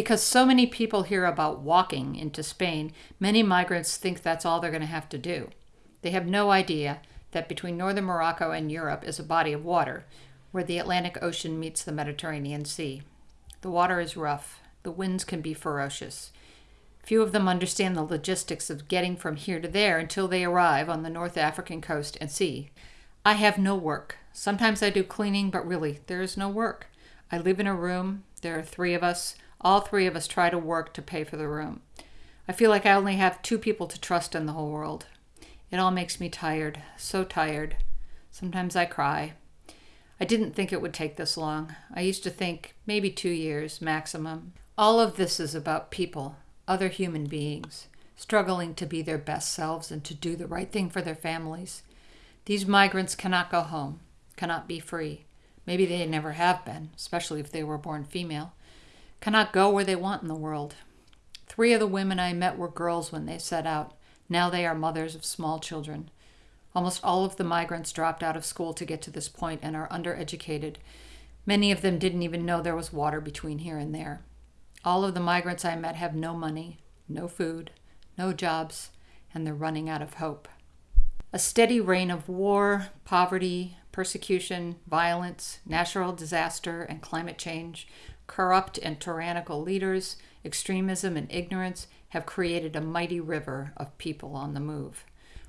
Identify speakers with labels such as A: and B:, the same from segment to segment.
A: because so many people hear about walking into Spain, many migrants think that's all they're going to have to do. They have no idea that between northern Morocco and Europe is a body of water, where the Atlantic Ocean meets the Mediterranean Sea. The water is rough, the winds can be ferocious. Few of them understand the logistics of getting from here to there until they arrive on the North African coast and see. I have no work. Sometimes I do cleaning, but really, there is no work. I live in a room. There are three of us. All three of us try to work to pay for the room. I feel like I only have two people to trust in the whole world. It all makes me tired, so tired. Sometimes I cry. I didn't think it would take this long. I used to think maybe two years maximum. All of this is about people, other human beings, struggling to be their best selves and to do the right thing for their families. These migrants cannot go home, cannot be free. Maybe they never have been, especially if they were born female. Cannot go where they want in the world. Three of the women I met were girls when they set out. Now they are mothers of small children. Almost all of the migrants dropped out of school to get to this point and are undereducated. Many of them didn't even know there was water between here and there. All of the migrants I met have no money, no food, no jobs, and they're running out of hope. A steady reign of war, poverty, persecution, violence, natural disaster, and climate change, corrupt and tyrannical leaders, extremism and ignorance have created a mighty river of people on the move.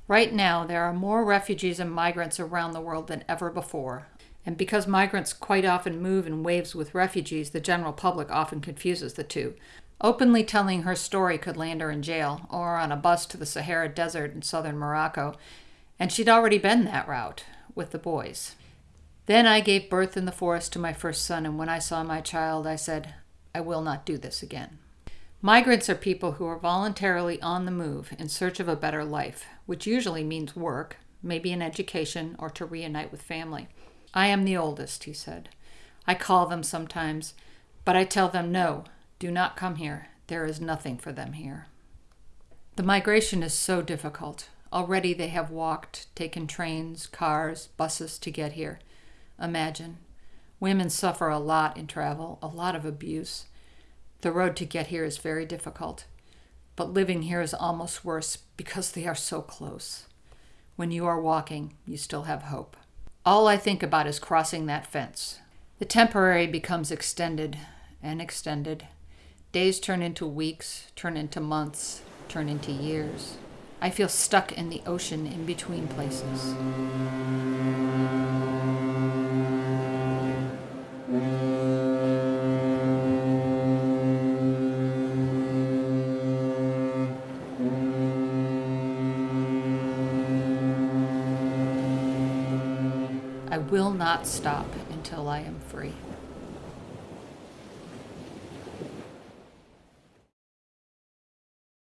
A: Right now, there are more refugees and migrants around the world than ever before. And because migrants quite often move in waves with refugees, the general public often confuses the two. Openly telling her story could land her in jail or on a bus to the Sahara Desert in southern Morocco, and she'd already been that route with the boys. Then I gave birth in the forest to my first son, and when I saw my child, I said, I will not do this again. Migrants are people who are voluntarily on the move in search of a better life, which usually means work, maybe an education, or to reunite with family. I am the oldest, he said. I call them sometimes, but I tell them no, do not come here. There is nothing for them here. The migration is so difficult. Already they have walked, taken trains, cars, buses to get here. Imagine. Women suffer a lot in travel, a lot of abuse. The road to get here is very difficult, but living here is almost worse because they are so close. When you are walking, you still have hope. All I think about is crossing that fence. The temporary becomes extended and extended. Days turn into weeks, turn into months, turn into years. I feel stuck in the ocean in between places. I will not stop until I am free.